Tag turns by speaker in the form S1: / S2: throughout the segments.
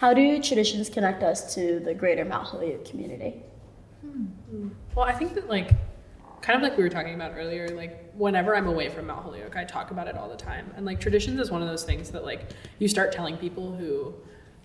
S1: How do traditions connect us to the greater Mount Holyoke community?
S2: Well, I think that like kind of like we were talking about earlier, like whenever I'm away from Mount Holyoke, I talk about it all the time. And like traditions is one of those things that like you start telling people who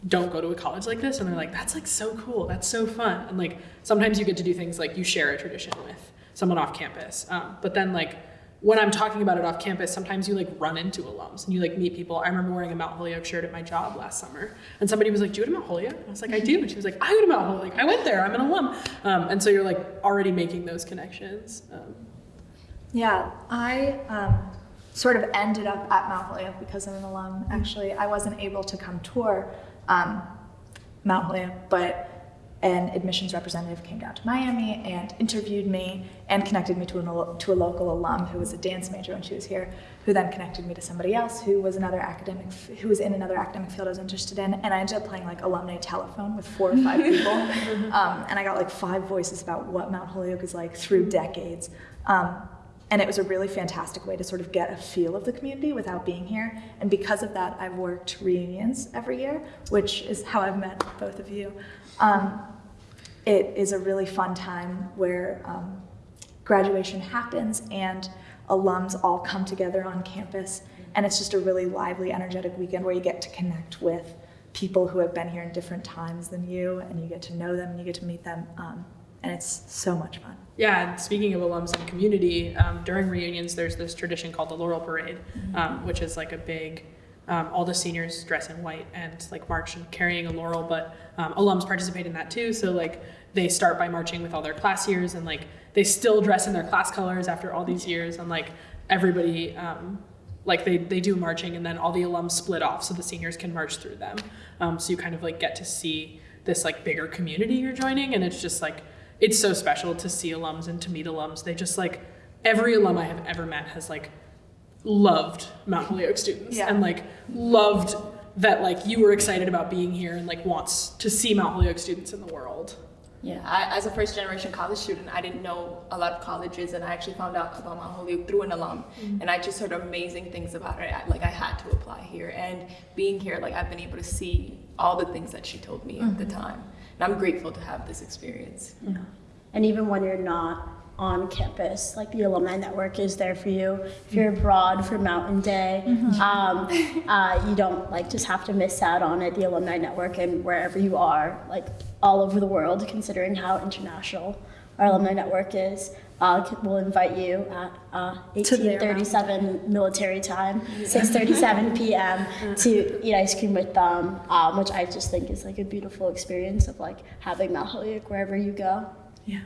S2: don't go to a college like this and they're like, that's like so cool, that's so fun. And like sometimes you get to do things like you share a tradition with someone off campus. Um, but then like when I'm talking about it off campus, sometimes you like run into alums and you like meet people. I remember wearing a Mount Holyoke shirt at my job last summer, and somebody was like, "Do you go to Mount Holyoke?" And I was like, "I do." And she was like, "I go to Mount Holyoke. I went there. I'm an alum." Um, and so you're like already making those connections. Um,
S3: Yeah, I um, sort of ended up at Mount Holyoke because I'm an alum. Actually, I wasn't able to come tour um, Mount Holyoke, but an admissions representative came down to Miami and interviewed me and connected me to, an, to a local alum who was a dance major when she was here, who then connected me to somebody else who was another academic, who was in another academic field I was interested in, and I ended up playing like alumni telephone with four or five people, um, and I got like five voices about what Mount Holyoke is like through decades. Um, and it was a really fantastic way to sort of get a feel of the community without being here. And because of that, I've worked reunions every year, which is how I've met both of you. Um, it is a really fun time where um, graduation happens and alums all come together on campus. And it's just a really lively, energetic weekend where you get to connect with people who have been here in different times than you, and you get to know them and you get to meet them. Um, and it's so much fun.
S2: Yeah, and speaking of alums and community, um, during reunions, there's this tradition called the Laurel Parade, um, which is like a big, um, all the seniors dress in white and like march and carrying a laurel, but um, alums participate in that too. So like they start by marching with all their class years and like they still dress in their class colors after all these years and like everybody, um, like they, they do marching and then all the alums split off so the seniors can march through them. Um, so you kind of like get to see this like bigger community you're joining and it's just like, it's so special to see alums and to meet alums. They just like every alum I have ever met has like loved Mount Holyoke students
S3: Yeah.
S2: and like loved that like you were excited about being here and like wants to see Mount Holyoke students in the world.
S4: Yeah, I, as a first generation college student, I didn't know a lot of colleges, and I actually found out about Mount Holyoke through an alum, mm-hmm. and I just heard amazing things about it. I, like I had to apply here, and being here, like I've been able to see all the things that she told me at the mm-hmm. time, and I'm grateful to have this experience. Yeah.
S1: And even when you're not on campus, like the alumni network is there for you. If you're abroad for Mountain Day, um, uh, you don't like just have to miss out on it. The alumni network and wherever you are, like all over the world, considering how international our alumni network is. Uh, we'll invite you at uh, 1837 military time, 6:37 p.m. to eat ice cream with them, um, which I just think is like a beautiful experience of like having Mount Holyoke wherever you go.
S3: Yeah.